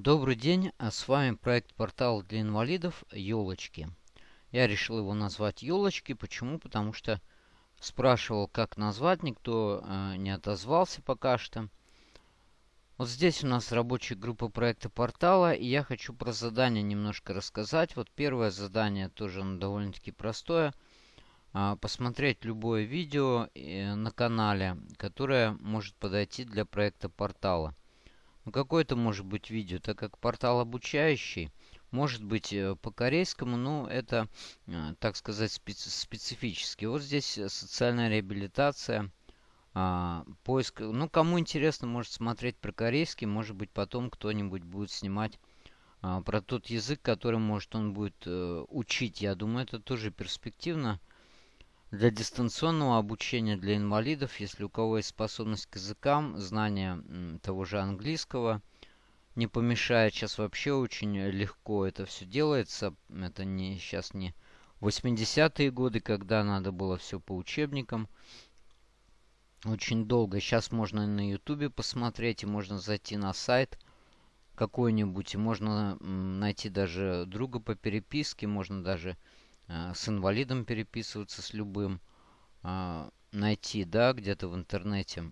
Добрый день, а с вами проект портал для инвалидов «Елочки». Я решил его назвать «Елочки». Почему? Потому что спрашивал, как назвать, никто э, не отозвался пока что. Вот здесь у нас рабочая группа проекта портала, и я хочу про задание немножко рассказать. Вот первое задание тоже довольно-таки простое. Э, посмотреть любое видео э, на канале, которое может подойти для проекта портала. Ну, какое-то может быть видео, так как портал обучающий. Может быть э, по корейскому, но это, э, так сказать, специ специфически. Вот здесь э, социальная реабилитация, а, поиск. Ну, кому интересно, может смотреть про корейский. Может быть, потом кто-нибудь будет снимать а, про тот язык, который, может, он будет учить. Я думаю, это тоже перспективно для дистанционного обучения для инвалидов, если у кого есть способность к языкам, знание того же английского, не помешает. Сейчас вообще очень легко это все делается. Это не сейчас не 80-е годы, когда надо было все по учебникам. Очень долго. Сейчас можно на ютубе посмотреть, и можно зайти на сайт какой-нибудь, и можно найти даже друга по переписке, можно даже с инвалидом переписываться с любым, а, найти, да, где-то в интернете,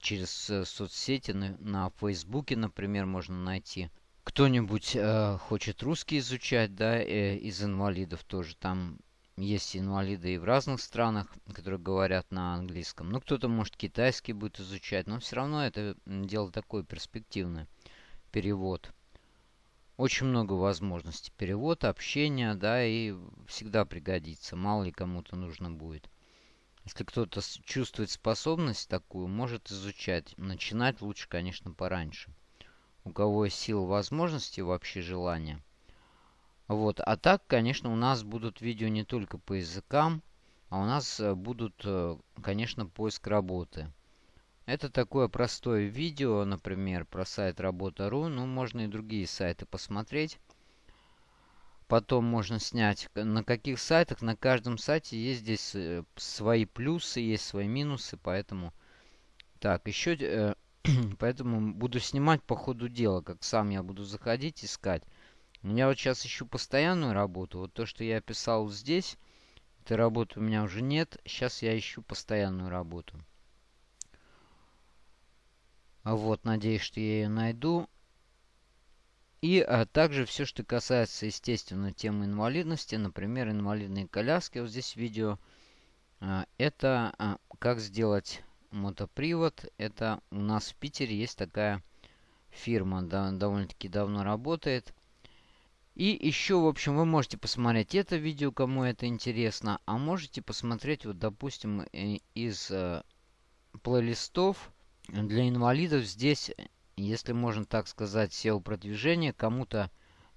через э, соцсети, на, на Фейсбуке, например, можно найти. Кто-нибудь э, хочет русский изучать, да, э, из инвалидов тоже. Там есть инвалиды и в разных странах, которые говорят на английском. Ну, кто-то, может, китайский будет изучать, но все равно это дело такое перспективное. Перевод очень много возможностей. Перевод, общение, да, и всегда пригодится. Мало ли кому-то нужно будет. Если кто-то чувствует способность такую, может изучать. Начинать лучше, конечно, пораньше. У кого есть сила возможности, вообще желания. Вот. А так, конечно, у нас будут видео не только по языкам, а у нас э, будут, э, конечно, поиск работы. Это такое простое видео, например, про сайт работа.ру. Ну, можно и другие сайты посмотреть. Потом можно снять, на каких сайтах. На каждом сайте есть здесь э, свои плюсы, есть свои минусы. Поэтому, так, еще, э, поэтому буду снимать по ходу дела. Как сам я буду заходить, искать. Я вот сейчас ищу постоянную работу. Вот то, что я писал здесь, этой работы у меня уже нет. Сейчас я ищу постоянную работу. Вот, надеюсь, что я ее найду. И а, также все, что касается, естественно, темы инвалидности, например, инвалидные коляски. Вот здесь видео. А, это а, как сделать мотопривод. Это у нас в Питере есть такая фирма, да, довольно-таки давно работает. И еще, в общем, вы можете посмотреть это видео, кому это интересно. А можете посмотреть, вот, допустим, э, из э, плейлистов для инвалидов здесь, если можно так сказать, SEO-продвижение. Кому-то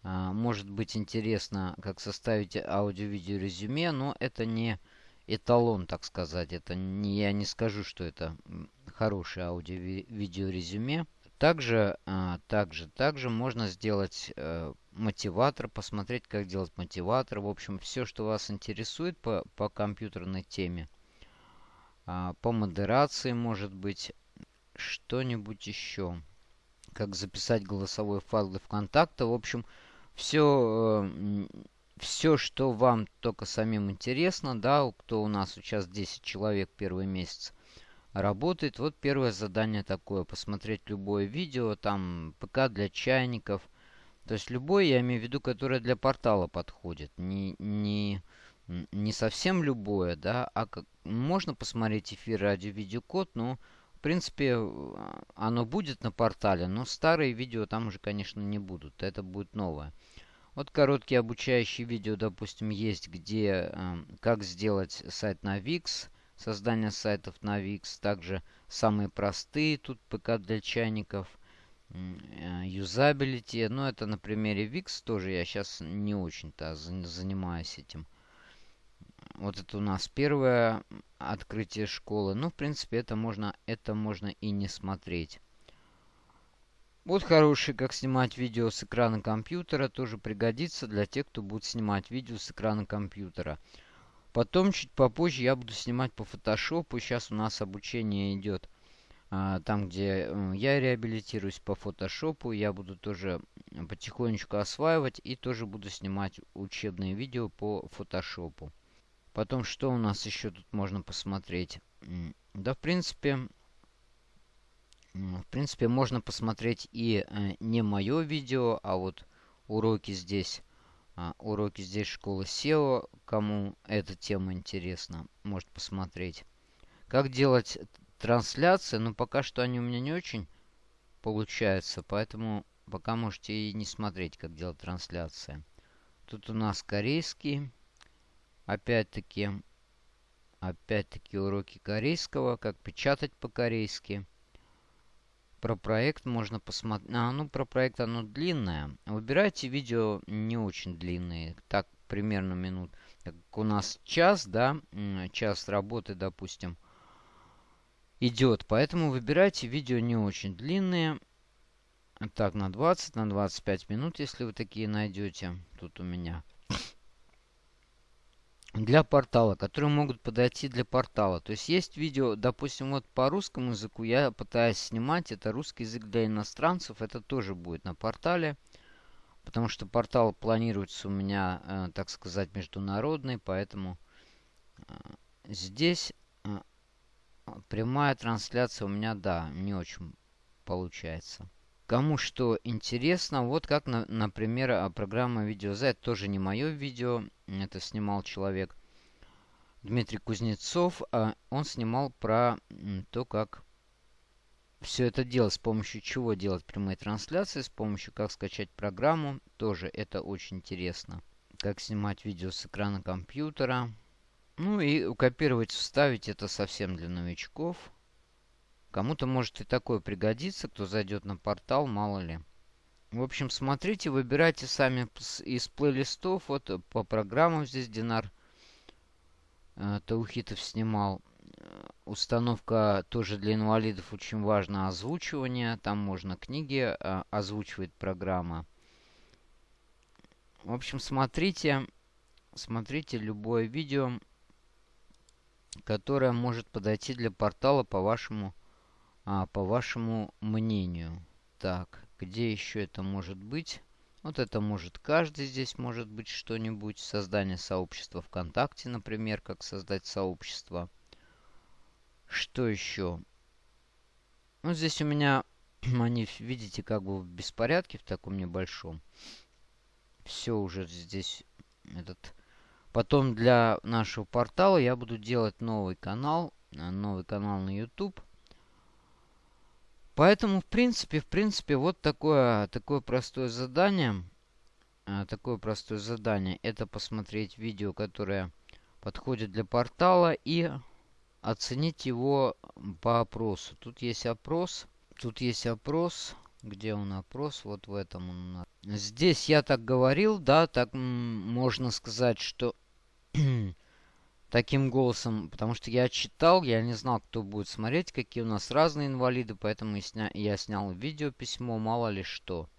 а, может быть интересно, как составить аудио-видео резюме, но это не эталон, так сказать. Это не, я не скажу, что это хорошее аудио-видео резюме. Также, а, также, также можно сделать э, мотиватор, посмотреть, как делать мотиватор. В общем, все, что вас интересует по, по компьютерной теме. А, по модерации, может быть, что-нибудь еще. Как записать голосовой файл для ВКонтакта. В общем, все, э, все, что вам только самим интересно, да, кто у нас сейчас 10 человек первый месяц работает. Вот первое задание такое. Посмотреть любое видео, там ПК для чайников. То есть любое, я имею в виду, которое для портала подходит. Не, не, не совсем любое, да, а как, можно посмотреть эфир радио-видеокод, но принципе, а, оно будет на портале, но старые видео там уже, конечно, не будут. Это будет новое. Вот короткие обучающие видео, допустим, есть, где э, как сделать сайт на Wix, создание сайтов на Wix. Также самые простые тут ПК для чайников, э, юзабилити. Ну, это на примере Wix тоже я сейчас не очень-то занимаюсь этим. Вот это у нас первое открытие школы. Ну, в принципе, это можно, это можно и не смотреть. Вот хороший, как снимать видео с экрана компьютера. Тоже пригодится для тех, кто будет снимать видео с экрана компьютера. Потом, чуть попозже, я буду снимать по фотошопу. Сейчас у нас обучение идет а, там, где я реабилитируюсь по фотошопу, я буду тоже потихонечку осваивать и тоже буду снимать учебные видео по фотошопу. Потом, что у нас еще тут можно посмотреть? Да, в принципе, в принципе, можно посмотреть и э, не мое видео, а вот уроки здесь. А, уроки здесь школы SEO. Кому эта тема интересна, может посмотреть. Как делать трансляции? Ну, пока что они у меня не очень получаются, поэтому пока можете и не смотреть, как делать трансляции. Тут у нас корейский. Опять-таки, опять-таки уроки корейского, как печатать по-корейски. Про проект можно посмотреть. А, ну, про проект оно длинное. Выбирайте видео не очень длинные. Так, примерно минут. Так, у нас час, да, час работы, допустим, идет. Поэтому выбирайте видео не очень длинные. Так, на 20, на 25 минут, если вы такие найдете. Тут у меня для портала, которые могут подойти для портала. То есть есть видео, допустим, вот по русскому языку я пытаюсь снимать, это русский язык для иностранцев, это тоже будет на портале, потому что портал планируется у меня, э, так сказать, международный, поэтому э, здесь э, прямая трансляция у меня, да, не очень получается. Кому что интересно, вот как, на, например, программа видео тоже не мое видео, это снимал человек Дмитрий Кузнецов. А он снимал про то, как все это делать, с помощью чего делать прямые трансляции, с помощью как скачать программу. Тоже это очень интересно. Как снимать видео с экрана компьютера. Ну и копировать, вставить это совсем для новичков. Кому-то может и такое пригодиться, кто зайдет на портал, мало ли. В общем, смотрите, выбирайте сами из плейлистов. Вот э, по программам здесь Динар э, Таухитов снимал. Э, установка тоже для инвалидов очень важно озвучивание. Там можно книги э, озвучивать программа. В общем, смотрите, смотрите любое видео, которое может подойти для портала по вашему а, по вашему мнению. Так, где еще это может быть? Вот это может каждый здесь может быть что-нибудь. Создание сообщества ВКонтакте, например, как создать сообщество. Что еще? Ну, здесь у меня они, видите, как бы в беспорядке в таком небольшом. Все уже здесь этот... Потом для нашего портала я буду делать новый канал. Э, новый канал на YouTube. Поэтому, в принципе, в принципе, вот такое, такое простое задание. А, такое простое задание. Это посмотреть видео, которое подходит для портала и оценить его по опросу. Тут есть опрос. Тут есть опрос. Где он опрос? Вот в этом он. Здесь я так говорил, да, так можно сказать, что таким голосом, потому что я читал, я не знал, кто будет смотреть, какие у нас разные инвалиды, поэтому я снял видео письмо, мало ли что.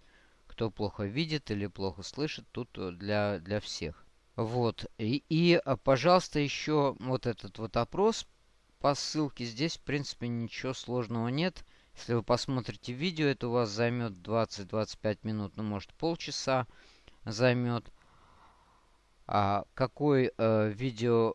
Кто плохо видит или плохо слышит, тут э, для, для всех. Вот. И, и, а, пожалуйста, еще вот этот вот опрос по ссылке. Здесь, в принципе, ничего сложного нет. Если вы посмотрите видео, это у вас займет 20-25 минут, ну, может, полчаса займет. А какой э, видео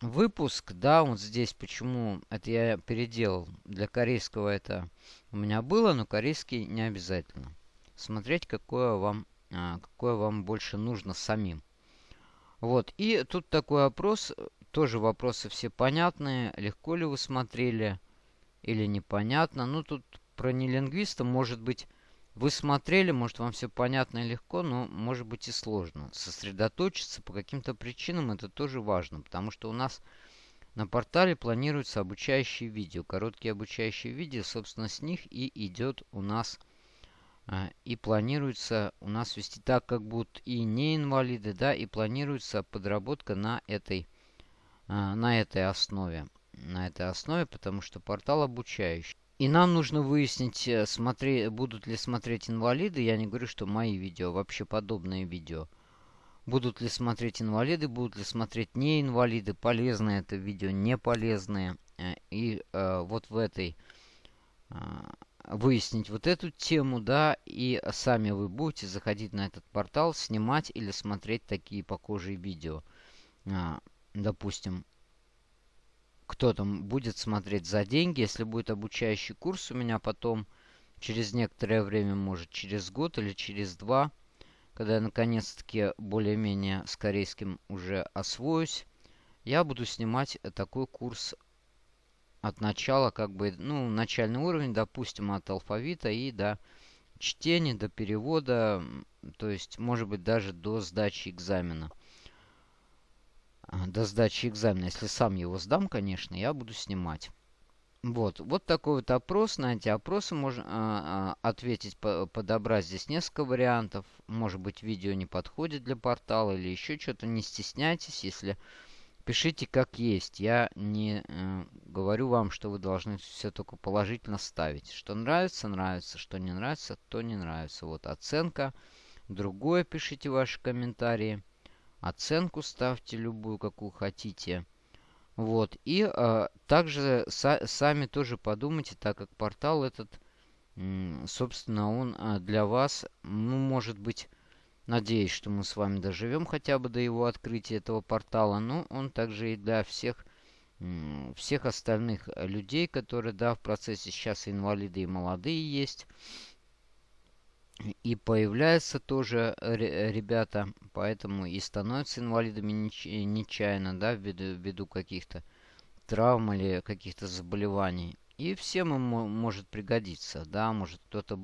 выпуск, да, вот здесь почему это я переделал. Для корейского это у меня было, но корейский не обязательно. Смотреть, какое вам, а, какое вам больше нужно самим. Вот, и тут такой вопрос, тоже вопросы все понятные. Легко ли вы смотрели или непонятно. Ну, тут про нелингвиста, может быть, вы смотрели, может, вам все понятно и легко, но может быть и сложно. Сосредоточиться по каким-то причинам это тоже важно, потому что у нас на портале планируются обучающие видео. Короткие обучающие видео, собственно, с них и идет у нас а, и планируется у нас вести так, как будут и не инвалиды, да, и планируется подработка на этой, а, на этой основе. На этой основе, потому что портал обучающий. И нам нужно выяснить, э, смотри, будут ли смотреть инвалиды. Я не говорю, что мои видео, вообще подобные видео. Будут ли смотреть инвалиды, будут ли смотреть не инвалиды, полезные это видео, не полезные. Э, и э, вот в этой а, выяснить вот эту тему, да, и сами вы будете заходить на этот портал, снимать или смотреть такие похожие видео. А, допустим, кто там будет смотреть за деньги, если будет обучающий курс у меня потом, через некоторое время, может через год или через два, когда я наконец-таки более-менее с корейским уже освоюсь, я буду снимать такой курс от начала, как бы, ну, начальный уровень, допустим, от алфавита и до чтения, до перевода, то есть, может быть, даже до сдачи экзамена. А, до сдачи экзамена, если сам его сдам, конечно, я буду снимать. Вот, вот такой вот опрос. На эти опросы можно а, а, ответить, по, подобрать здесь несколько вариантов. Может быть, видео не подходит для портала или еще что-то. Не стесняйтесь, если пишите как есть. Я не э, говорю вам, что вы должны все только положительно ставить. Что нравится, нравится. Что не нравится, то не нравится. Вот оценка. Другое пишите ваши комментарии. Оценку ставьте любую, какую хотите. Вот. И э, также са сами тоже подумайте, так как портал этот, собственно, он э, для вас, ну, может быть, Надеюсь, что мы с вами доживем хотя бы до его открытия этого портала. Но он также и для всех, всех остальных людей, которые, да, в процессе сейчас инвалиды и молодые есть. И появляются тоже ребята, поэтому и становятся инвалидами нечаянно, да, ввиду, ввиду каких-то травм или каких-то заболеваний. И всем им может пригодиться, да, может кто-то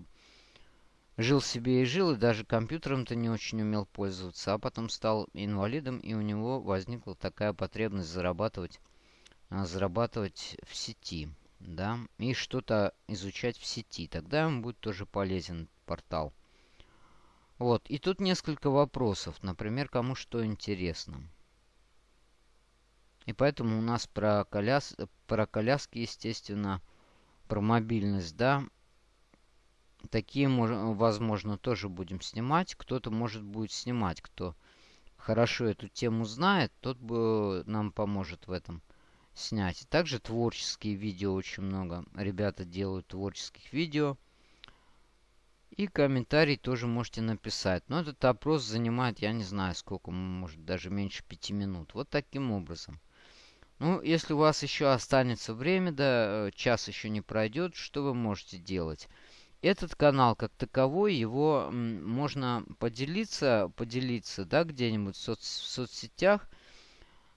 Жил себе и жил, и даже компьютером-то не очень умел пользоваться, а потом стал инвалидом, и у него возникла такая потребность зарабатывать, а, зарабатывать в сети, да, и что-то изучать в сети. Тогда ему будет тоже полезен портал. Вот, и тут несколько вопросов, например, кому что интересно. И поэтому у нас про, коляс... про коляски, естественно, про мобильность, да, Такие, возможно, тоже будем снимать. Кто-то, может, будет снимать, кто хорошо эту тему знает, тот бы нам поможет в этом снять. Также творческие видео очень много. Ребята делают творческих видео. И комментарий тоже можете написать. Но этот опрос занимает, я не знаю сколько, может даже меньше пяти минут. Вот таким образом. Ну, если у вас еще останется время, да, э, час еще не пройдет, что вы можете делать? этот канал как таковой, его можно поделиться, поделиться, да, где-нибудь в, соц, в соцсетях.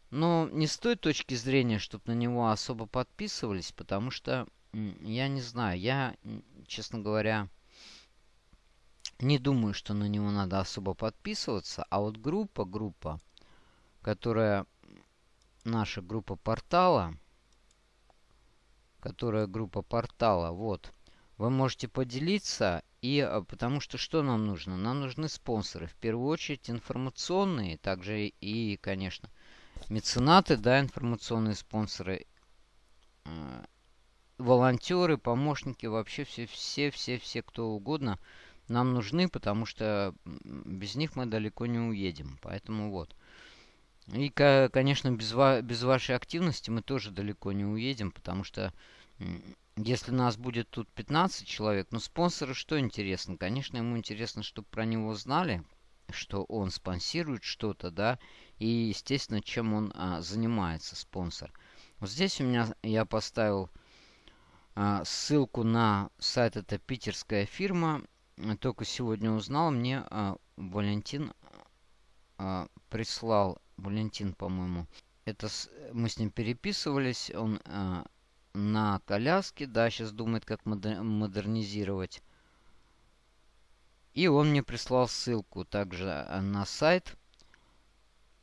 Но не с той точки зрения, чтобы на него особо подписывались, потому что, я не знаю, я, честно говоря, не думаю, что на него надо особо подписываться. А вот группа, группа, которая наша группа портала, которая группа портала, вот, вы можете поделиться. И а, потому что что нам нужно? Нам нужны спонсоры. В первую очередь информационные, также и, конечно, меценаты, да, информационные спонсоры, э, волонтеры, помощники, вообще все, все, все, все, кто угодно нам нужны, потому что без них мы далеко не уедем. Поэтому вот. И, конечно, без, ва без вашей активности мы тоже далеко не уедем, потому что если нас будет тут 15 человек, ну спонсоры что интересно? Конечно, ему интересно, чтобы про него знали, что он спонсирует что-то, да, и, естественно, чем он а, занимается, спонсор. Вот здесь у меня я поставил а, ссылку на сайт, это питерская фирма. Только сегодня узнал, мне а, Валентин а, прислал, Валентин, по-моему, это с, мы с ним переписывались, он а, на коляске. Да, сейчас думает, как модернизировать. И он мне прислал ссылку также э, на сайт.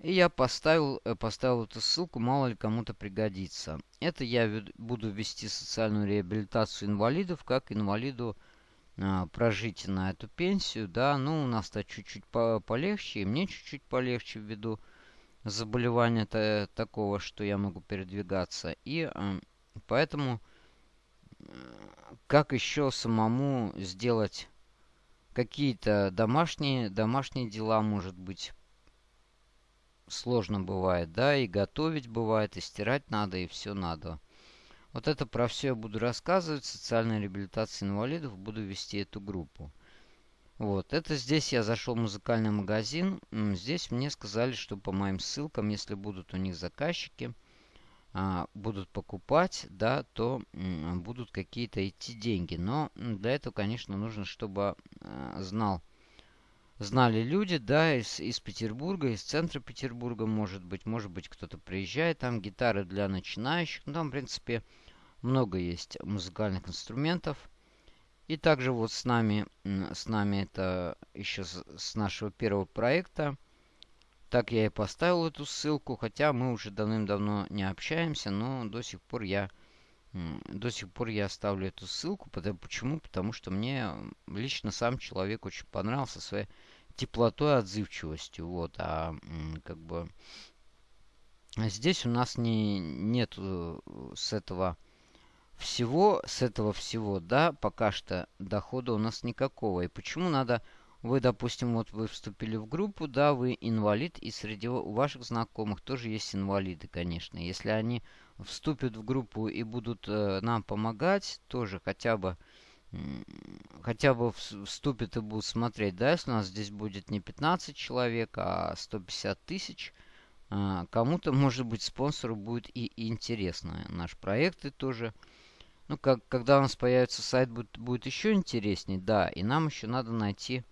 И я поставил, э, поставил эту ссылку, мало ли кому-то пригодится. Это я буду вести социальную реабилитацию инвалидов, как инвалиду а, прожить на эту пенсию. Да, ну у нас-то чуть-чуть по полегче, и мне чуть-чуть полегче ввиду заболевания -то такого, что я могу передвигаться. И а, Поэтому как еще самому сделать какие-то домашние, домашние дела, может быть, сложно бывает, да, и готовить бывает, и стирать надо, и все надо. Вот это про все я буду рассказывать. Социальная реабилитация инвалидов. Буду вести эту группу. Вот, это здесь я зашел в музыкальный магазин. Здесь мне сказали, что по моим ссылкам, если будут у них заказчики, а, будут покупать, да, то будут какие-то идти деньги. Но для этого, конечно, нужно, чтобы а, знал, знали люди, да, из, из Петербурга, из центра Петербурга, может быть, может быть, кто-то приезжает, там гитары для начинающих, ну, там, в принципе, много есть музыкальных инструментов. И также вот с нами, с нами это еще с, с нашего первого проекта. Так я и поставил эту ссылку, хотя мы уже давным-давно не общаемся, но до сих пор я до сих пор я оставлю эту ссылку. Потому, почему? Потому что мне лично сам человек очень понравился своей теплотой отзывчивостью. Вот, а как бы здесь у нас не, нет с этого всего, с этого всего, да, пока что дохода у нас никакого. И почему надо... Вы, допустим, вот вы вступили в группу, да, вы инвалид, и среди ваших знакомых тоже есть инвалиды, конечно. Если они вступят в группу и будут э, нам помогать, тоже хотя бы хотя бы вступят и будут смотреть, да, если у нас здесь будет не 15 человек, а 150 тысяч, э, кому-то, может быть, спонсору будет и интересно наш проект и тоже ну, как, когда у нас появится сайт, будет, будет еще интереснее, да. И нам еще надо найти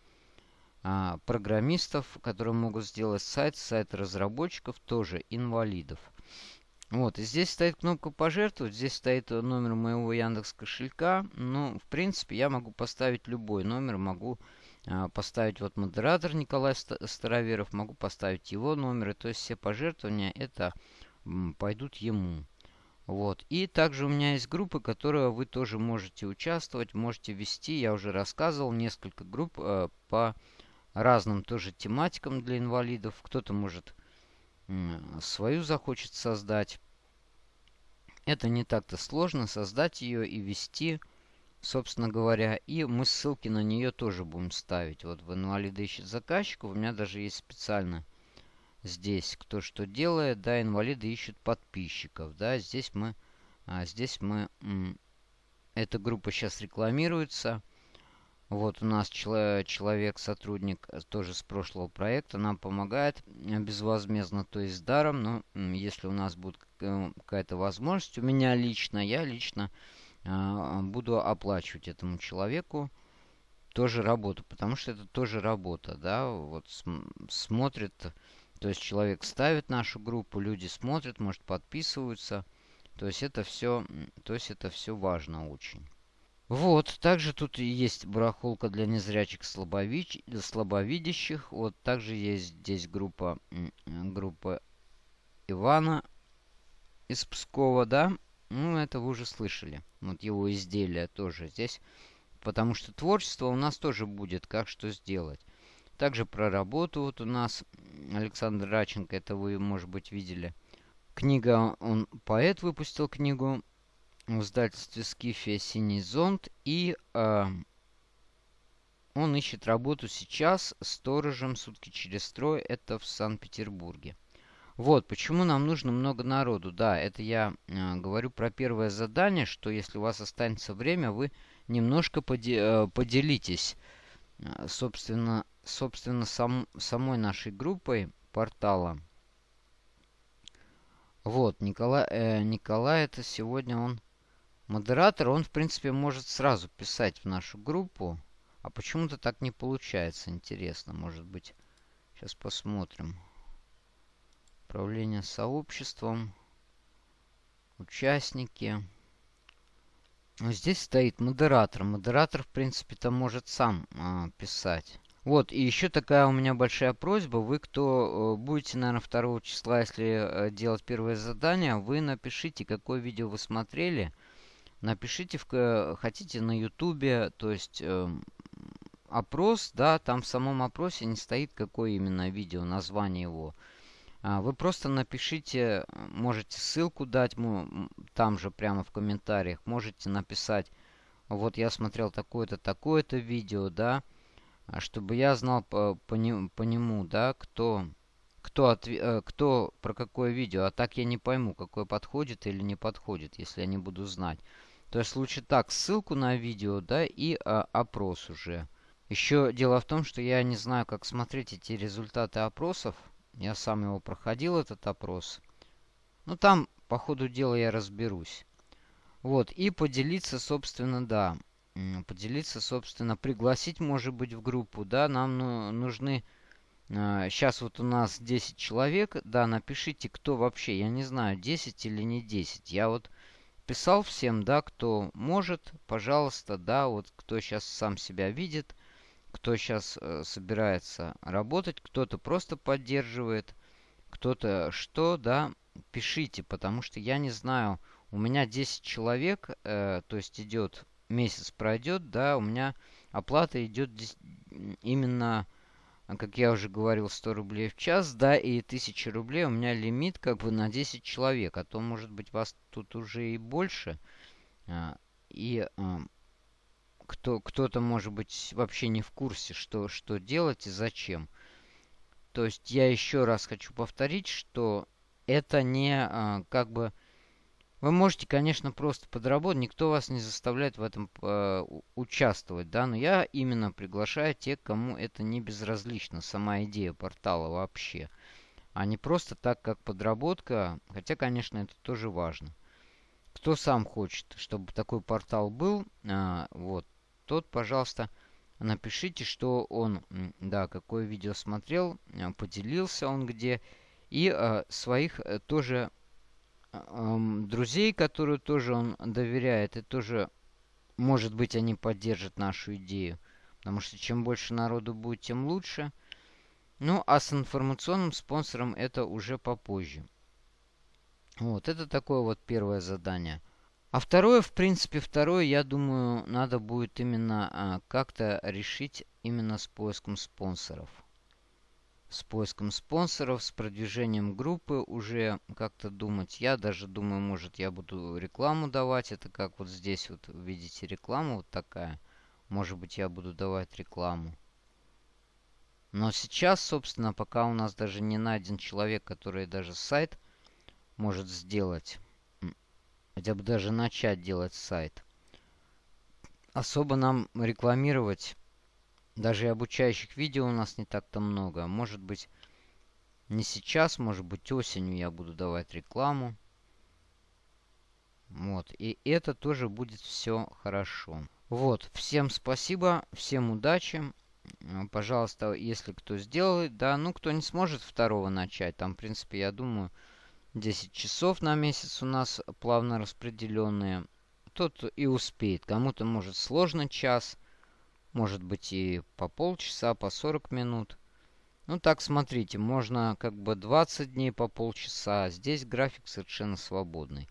а, программистов, которые могут сделать сайт, сайт разработчиков, тоже инвалидов. Вот, и здесь стоит кнопка «Пожертвовать», здесь стоит номер моего Яндекс кошелька. Ну, в принципе, я могу поставить любой номер, могу а, поставить вот модератор Николай Староверов, могу поставить его номер, и то есть все пожертвования это пойдут ему. Вот. И также у меня есть группы, которые вы тоже можете участвовать, можете вести. Я уже рассказывал несколько групп э, по разным тоже тематикам для инвалидов. Кто-то может э, свою захочет создать. Это не так-то сложно создать ее и вести, собственно говоря. И мы ссылки на нее тоже будем ставить. Вот в инвалиды ищет заказчиков. У меня даже есть специально здесь кто что делает, да, инвалиды ищут подписчиков, да, здесь мы, а, здесь мы, эта группа сейчас рекламируется, вот у нас чело человек, сотрудник э, тоже с прошлого проекта, нам помогает э, безвозмездно, то есть даром, но если у нас будет э, какая-то возможность, у меня лично, я лично а, буду оплачивать этому человеку тоже работу, потому что это тоже работа, да, вот см смотрит то есть человек ставит нашу группу, люди смотрят, может подписываются. То есть это все, то есть это все важно очень. Вот, также тут есть барахолка для незрячих слабович... слабовидящих. Вот, также есть здесь группа, группа Ивана из Пскова, да? Ну, это вы уже слышали. Вот его изделия тоже здесь. Потому что творчество у нас тоже будет, как что сделать. Также про работу вот у нас Александр Раченко, это вы, может быть, видели. Книга, он поэт выпустил книгу в издательстве Скифия «Синий зонт». И э, он ищет работу сейчас сторожем сутки через строй. Это в Санкт-Петербурге. Вот, почему нам нужно много народу. Да, это я э, говорю про первое задание, что если у вас останется время, вы немножко поде э, поделитесь Э, собственно, собственно сам, самой нашей группой портала. Вот, Николай, э, Николай это сегодня он модератор. Он, в принципе, может сразу писать в нашу группу. А почему-то так не получается. Интересно, может быть. Сейчас посмотрим. Управление сообществом. Участники. Здесь стоит модератор. Модератор, в принципе-то, может сам а, писать. Вот, и еще такая у меня большая просьба. Вы, кто э, будете, наверное, 2 числа, если э, делать первое задание, вы напишите, какое видео вы смотрели. Напишите, в, э, хотите на ютубе, то есть э, опрос, да, там в самом опросе не стоит, какое именно видео, название его. А, вы просто напишите, можете ссылку дать там же прямо в комментариях. Можете написать, вот я смотрел такое-то, такое-то видео, да, а чтобы я знал по, по, по нему, да, кто, кто, отв... Э, кто про какое видео. А так я не пойму, какое подходит или не подходит, если я не буду знать. То есть лучше так, ссылку на видео, да, и а, опрос уже. Еще дело в том, что я не знаю, как смотреть эти результаты опросов. Я сам его проходил, этот опрос. Ну, там, по ходу дела, я разберусь. Вот, и поделиться, собственно, да. Поделиться, собственно, пригласить, может быть, в группу, да. Нам ну, нужны Сейчас а, вот у нас 10 человек. Да, напишите, кто вообще. Я не знаю, 10 или не 10. Я вот писал всем, да, кто может, пожалуйста, да, вот кто сейчас сам себя видит, кто сейчас э, собирается работать, кто-то просто поддерживает, кто-то что, да, пишите, потому что я не знаю, у меня 10 человек, э, то есть идет, месяц пройдет, да, у меня оплата идет именно как я уже говорил, 100 рублей в час, да, и 1000 рублей у меня лимит как бы на 10 человек, а то, может быть, вас тут уже и больше. А, и а, кто, кто-то, может быть, вообще не в курсе, что, что делать и зачем. То есть я еще раз хочу повторить, что это не как бы вы можете, конечно, просто подработать, никто вас не заставляет в этом э, участвовать, да, но я именно приглашаю тех, кому это не безразлично, сама идея портала вообще, а не просто так, как подработка, хотя, конечно, это тоже важно. Кто сам хочет, чтобы такой портал был, э, вот, тот, пожалуйста, напишите, что он, да, какое видео смотрел, э, поделился он где, и э, своих э, тоже друзей, которые тоже он доверяет, и тоже, может быть, они поддержат нашу идею. Потому что чем больше народу будет, тем лучше. Ну, а с информационным спонсором это уже попозже. Вот, это такое вот первое задание. А второе, в принципе, второе, я думаю, надо будет именно а, как-то решить именно с поиском спонсоров с поиском спонсоров, с продвижением группы уже как-то думать. Я даже думаю, может, я буду рекламу давать. Это как вот здесь вот видите рекламу вот такая. Может быть, я буду давать рекламу. Но сейчас, собственно, пока у нас даже не найден человек, который даже сайт может сделать. Хотя бы даже начать делать сайт. Особо нам рекламировать даже и обучающих видео у нас не так-то много. Может быть, не сейчас, может быть, осенью я буду давать рекламу. Вот, и это тоже будет все хорошо. Вот, всем спасибо, всем удачи. Пожалуйста, если кто сделает, да, ну, кто не сможет второго начать, там, в принципе, я думаю, 10 часов на месяц у нас плавно распределенные, тот и успеет. Кому-то, может, сложно час, может быть и по полчаса, по 40 минут. Ну так, смотрите, можно как бы 20 дней по полчаса. Здесь график совершенно свободный.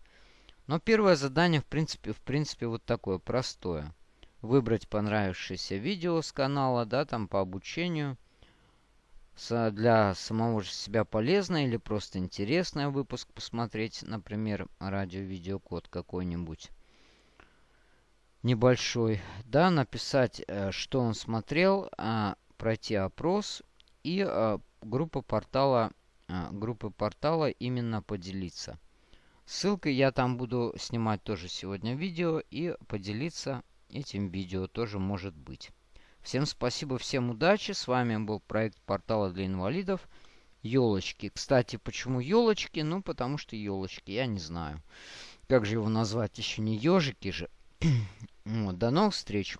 Но первое задание, в принципе, в принципе, вот такое, простое. Выбрать понравившееся видео с канала, да, там по обучению. Для самого же себя полезное или просто интересное выпуск посмотреть, например, радио-видеокод какой-нибудь небольшой, да, написать, э, что он смотрел, а, пройти опрос и а, группа портала, а, группы портала именно поделиться. Ссылкой я там буду снимать тоже сегодня видео и поделиться этим видео тоже может быть. Всем спасибо, всем удачи. С вами был проект портала для инвалидов. Елочки. Кстати, почему елочки? Ну, потому что елочки, я не знаю. Как же его назвать? Еще не ежики же. До новых встреч.